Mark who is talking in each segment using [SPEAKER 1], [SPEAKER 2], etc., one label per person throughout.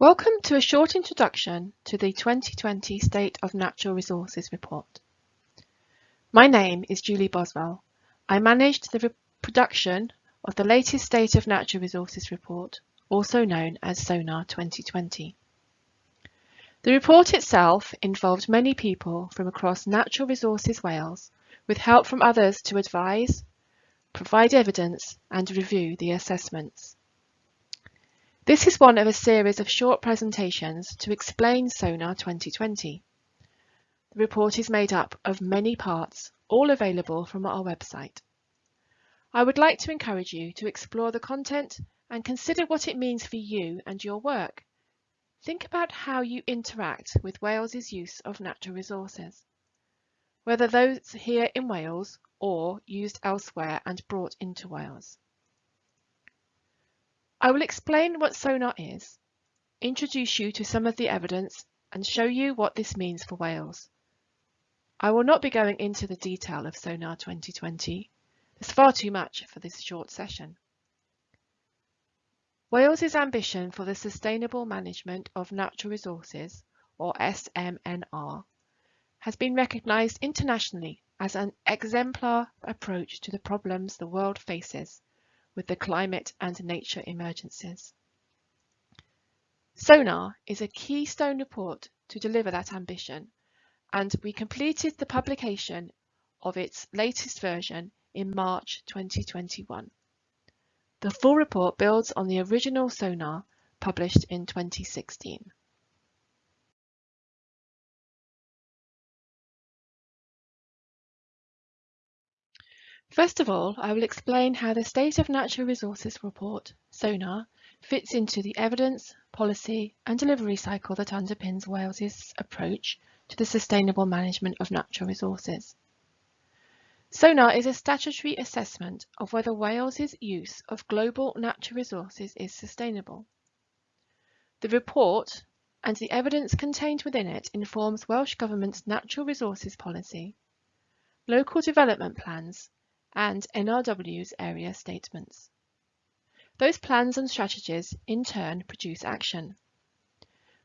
[SPEAKER 1] Welcome to a short introduction to the 2020 State of Natural Resources Report. My name is Julie Boswell. I managed the production of the latest State of Natural Resources Report, also known as SONAR 2020. The report itself involved many people from across Natural Resources Wales, with help from others to advise, provide evidence and review the assessments. This is one of a series of short presentations to explain SONAR 2020. The report is made up of many parts, all available from our website. I would like to encourage you to explore the content and consider what it means for you and your work. Think about how you interact with Wales's use of natural resources, whether those here in Wales or used elsewhere and brought into Wales. I will explain what SONAR is, introduce you to some of the evidence and show you what this means for Wales. I will not be going into the detail of SONAR 2020. There's far too much for this short session. Wales's ambition for the Sustainable Management of Natural Resources, or SMNR, has been recognised internationally as an exemplar approach to the problems the world faces with the climate and nature emergencies. SONAR is a keystone report to deliver that ambition, and we completed the publication of its latest version in March 2021. The full report builds on the original SONAR published in 2016. First of all, I will explain how the State of Natural Resources Report, SONAR, fits into the evidence, policy and delivery cycle that underpins Wales's approach to the sustainable management of natural resources. SONAR is a statutory assessment of whether Wales's use of global natural resources is sustainable. The report and the evidence contained within it informs Welsh Government's natural resources policy, local development plans and NRW's area statements. Those plans and strategies in turn produce action.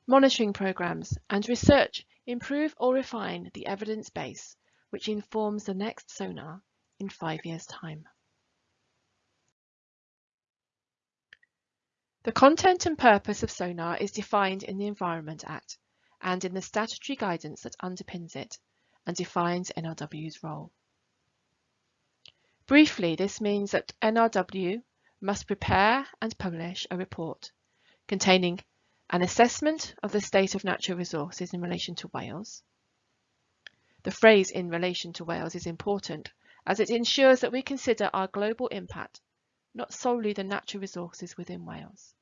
[SPEAKER 1] Monitoring programs and research improve or refine the evidence base which informs the next SONAR in five years' time. The content and purpose of SONAR is defined in the Environment Act and in the statutory guidance that underpins it and defines NRW's role. Briefly, this means that NRW must prepare and publish a report containing an assessment of the state of natural resources in relation to Wales. The phrase in relation to Wales is important as it ensures that we consider our global impact, not solely the natural resources within Wales.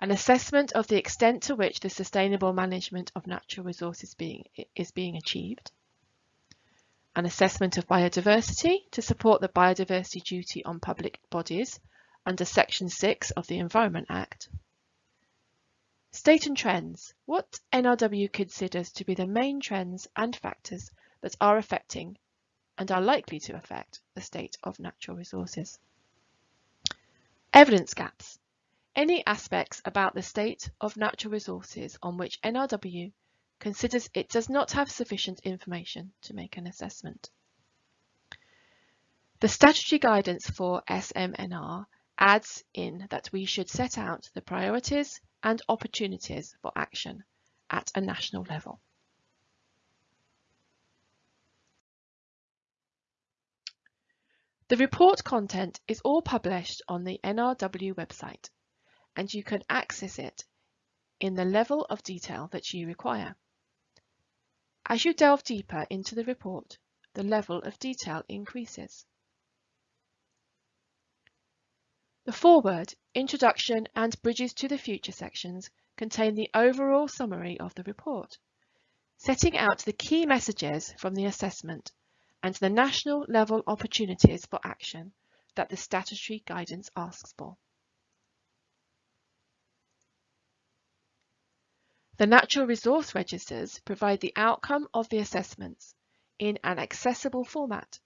[SPEAKER 1] An assessment of the extent to which the sustainable management of natural resources being, is being achieved an assessment of biodiversity to support the biodiversity duty on public bodies under Section 6 of the Environment Act. State and trends. What NRW considers to be the main trends and factors that are affecting and are likely to affect the state of natural resources. Evidence gaps. Any aspects about the state of natural resources on which NRW considers it does not have sufficient information to make an assessment. The statutory guidance for SMNR adds in that we should set out the priorities and opportunities for action at a national level. The report content is all published on the NRW website and you can access it in the level of detail that you require. As you delve deeper into the report, the level of detail increases. The foreword, introduction and bridges to the future sections contain the overall summary of the report, setting out the key messages from the assessment and the national level opportunities for action that the statutory guidance asks for. The natural resource registers provide the outcome of the assessments in an accessible format.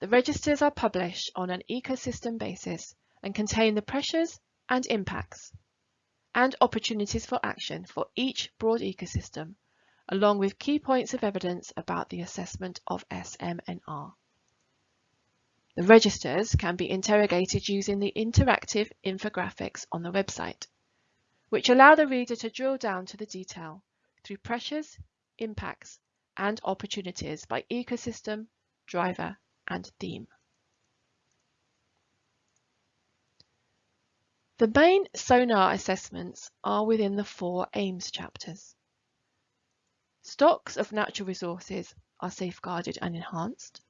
[SPEAKER 1] The registers are published on an ecosystem basis and contain the pressures and impacts, and opportunities for action for each broad ecosystem, along with key points of evidence about the assessment of SMNR. The registers can be interrogated using the interactive infographics on the website, which allow the reader to drill down to the detail through pressures, impacts, and opportunities by ecosystem, driver, and theme. The main sonar assessments are within the four aims chapters. Stocks of natural resources are safeguarded and enhanced.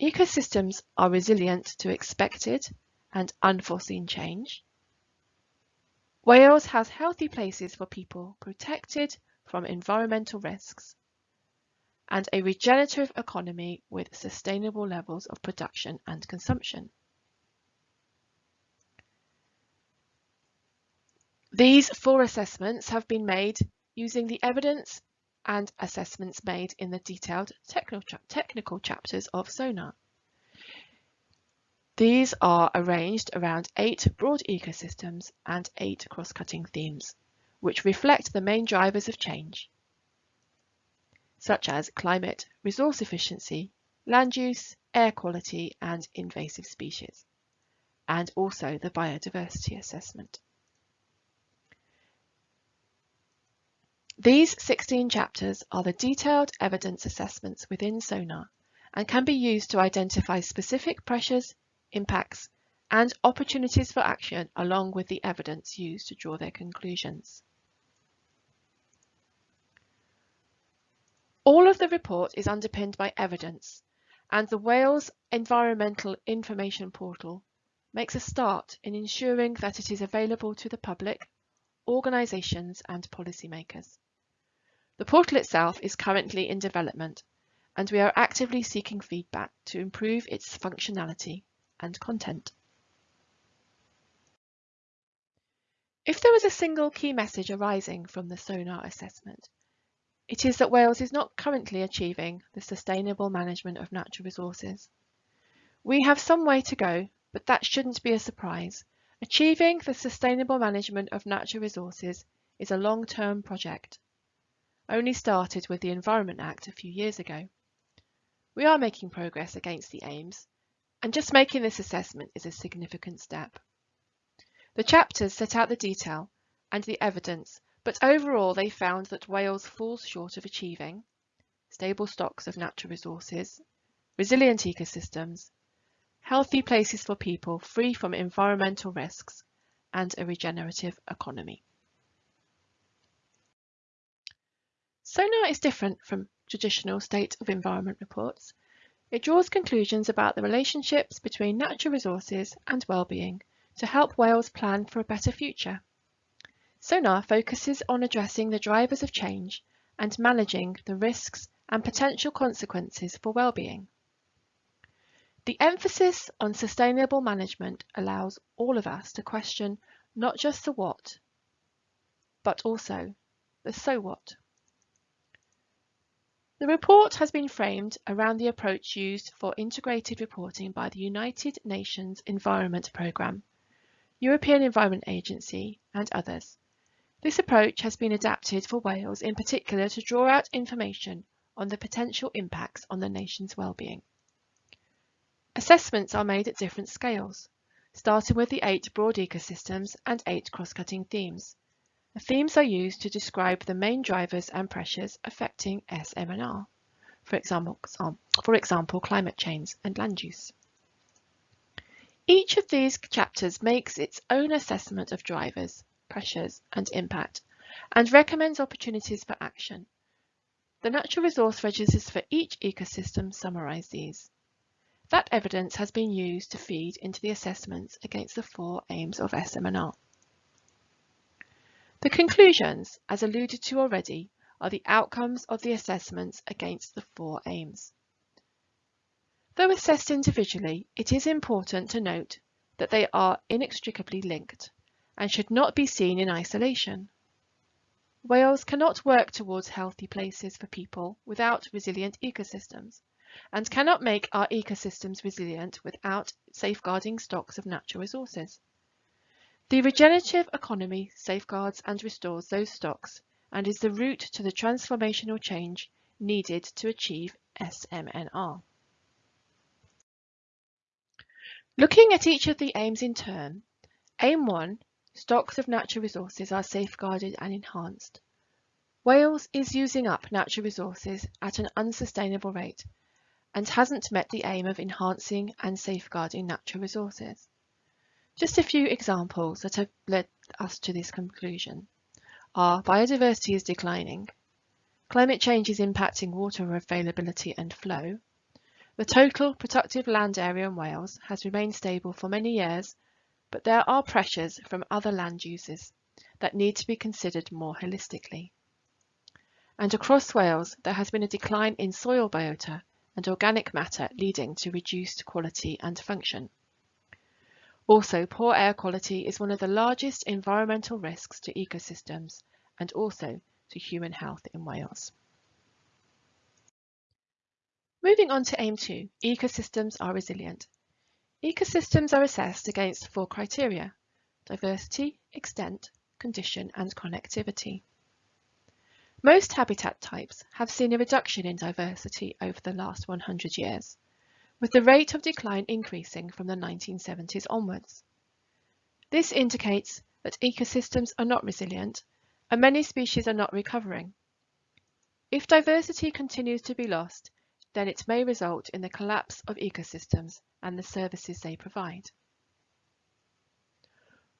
[SPEAKER 1] Ecosystems are resilient to expected and unforeseen change. Wales has healthy places for people protected from environmental risks and a regenerative economy with sustainable levels of production and consumption. These four assessments have been made using the evidence and assessments made in the detailed technical, chapters of SONAR. These are arranged around eight broad ecosystems and eight cross-cutting themes, which reflect the main drivers of change, such as climate, resource efficiency, land use, air quality, and invasive species, and also the biodiversity assessment. These 16 chapters are the detailed evidence assessments within SONAR and can be used to identify specific pressures, impacts, and opportunities for action along with the evidence used to draw their conclusions. All of the report is underpinned by evidence and the Wales Environmental Information Portal makes a start in ensuring that it is available to the public, organisations and policymakers. The portal itself is currently in development and we are actively seeking feedback to improve its functionality and content. If there is a single key message arising from the SONAR assessment, it is that Wales is not currently achieving the sustainable management of natural resources. We have some way to go, but that shouldn't be a surprise. Achieving the sustainable management of natural resources is a long-term project only started with the Environment Act a few years ago. We are making progress against the aims, and just making this assessment is a significant step. The chapters set out the detail and the evidence, but overall they found that Wales falls short of achieving stable stocks of natural resources, resilient ecosystems, healthy places for people free from environmental risks, and a regenerative economy. SONAR is different from traditional state of environment reports. It draws conclusions about the relationships between natural resources and well-being to help Wales plan for a better future. SONAR focuses on addressing the drivers of change and managing the risks and potential consequences for well-being. The emphasis on sustainable management allows all of us to question not just the what, but also the so what. The report has been framed around the approach used for integrated reporting by the United Nations Environment Programme, European Environment Agency and others. This approach has been adapted for Wales in particular to draw out information on the potential impacts on the nation's well-being. Assessments are made at different scales, starting with the eight broad ecosystems and eight cross-cutting themes. The themes are used to describe the main drivers and pressures affecting SMNR, for example, for example climate change and land use. Each of these chapters makes its own assessment of drivers, pressures and impact and recommends opportunities for action. The natural resource registers for each ecosystem summarise these. That evidence has been used to feed into the assessments against the four aims of SMNR. The conclusions, as alluded to already, are the outcomes of the assessments against the four aims. Though assessed individually, it is important to note that they are inextricably linked and should not be seen in isolation. Wales cannot work towards healthy places for people without resilient ecosystems and cannot make our ecosystems resilient without safeguarding stocks of natural resources. The regenerative economy safeguards and restores those stocks and is the route to the transformational change needed to achieve SMNR. Looking at each of the aims in turn, Aim 1, stocks of natural resources are safeguarded and enhanced. Wales is using up natural resources at an unsustainable rate and hasn't met the aim of enhancing and safeguarding natural resources. Just a few examples that have led us to this conclusion are biodiversity is declining, climate change is impacting water availability and flow, the total productive land area in Wales has remained stable for many years, but there are pressures from other land uses that need to be considered more holistically. And across Wales, there has been a decline in soil biota and organic matter leading to reduced quality and function. Also, poor air quality is one of the largest environmental risks to ecosystems and also to human health in Wales. Moving on to Aim 2, ecosystems are resilient. Ecosystems are assessed against four criteria, diversity, extent, condition and connectivity. Most habitat types have seen a reduction in diversity over the last 100 years, with the rate of decline increasing from the 1970s onwards. This indicates that ecosystems are not resilient and many species are not recovering. If diversity continues to be lost, then it may result in the collapse of ecosystems and the services they provide.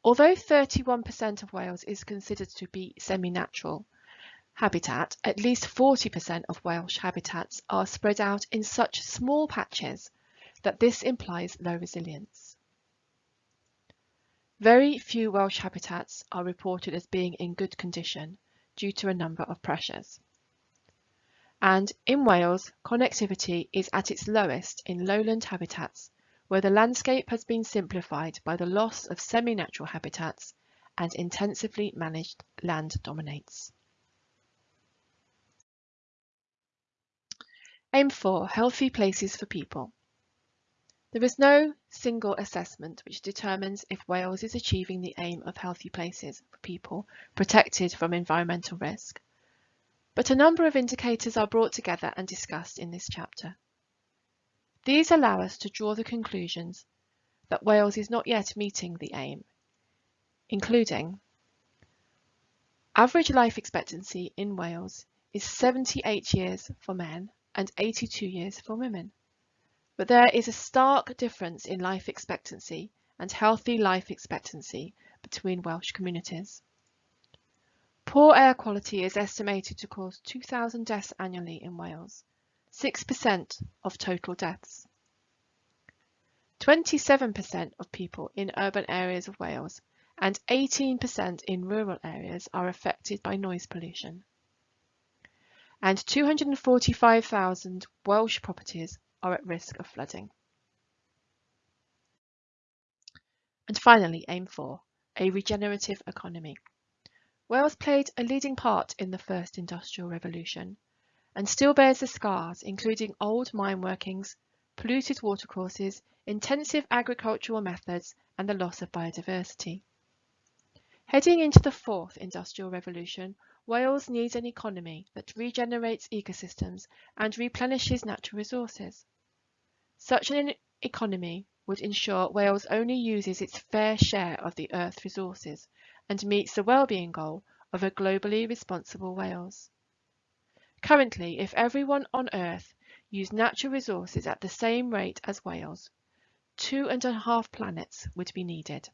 [SPEAKER 1] Although 31% of Wales is considered to be semi-natural habitat, at least 40% of Welsh habitats are spread out in such small patches that this implies low resilience. Very few Welsh habitats are reported as being in good condition due to a number of pressures. And in Wales, connectivity is at its lowest in lowland habitats, where the landscape has been simplified by the loss of semi-natural habitats and intensively managed land dominates. Aim 4. Healthy places for people. There is no single assessment which determines if Wales is achieving the aim of healthy places for people protected from environmental risk, but a number of indicators are brought together and discussed in this chapter. These allow us to draw the conclusions that Wales is not yet meeting the aim, including average life expectancy in Wales is 78 years for men and 82 years for women. But there is a stark difference in life expectancy and healthy life expectancy between Welsh communities. Poor air quality is estimated to cause 2,000 deaths annually in Wales, 6% of total deaths. 27% of people in urban areas of Wales and 18% in rural areas are affected by noise pollution. And 245,000 Welsh properties are at risk of flooding. And finally, aim 4, a regenerative economy. Wales played a leading part in the first industrial revolution and still bears the scars, including old mine workings, polluted watercourses, intensive agricultural methods, and the loss of biodiversity. Heading into the fourth industrial revolution, Wales needs an economy that regenerates ecosystems and replenishes natural resources. Such an economy would ensure Wales only uses its fair share of the Earth's resources and meets the well-being goal of a globally responsible Wales. Currently, if everyone on Earth used natural resources at the same rate as Wales, two and a half planets would be needed.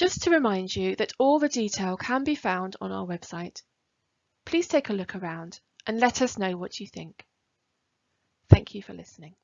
[SPEAKER 1] Just to remind you that all the detail can be found on our website. Please take a look around and let us know what you think. Thank you for listening.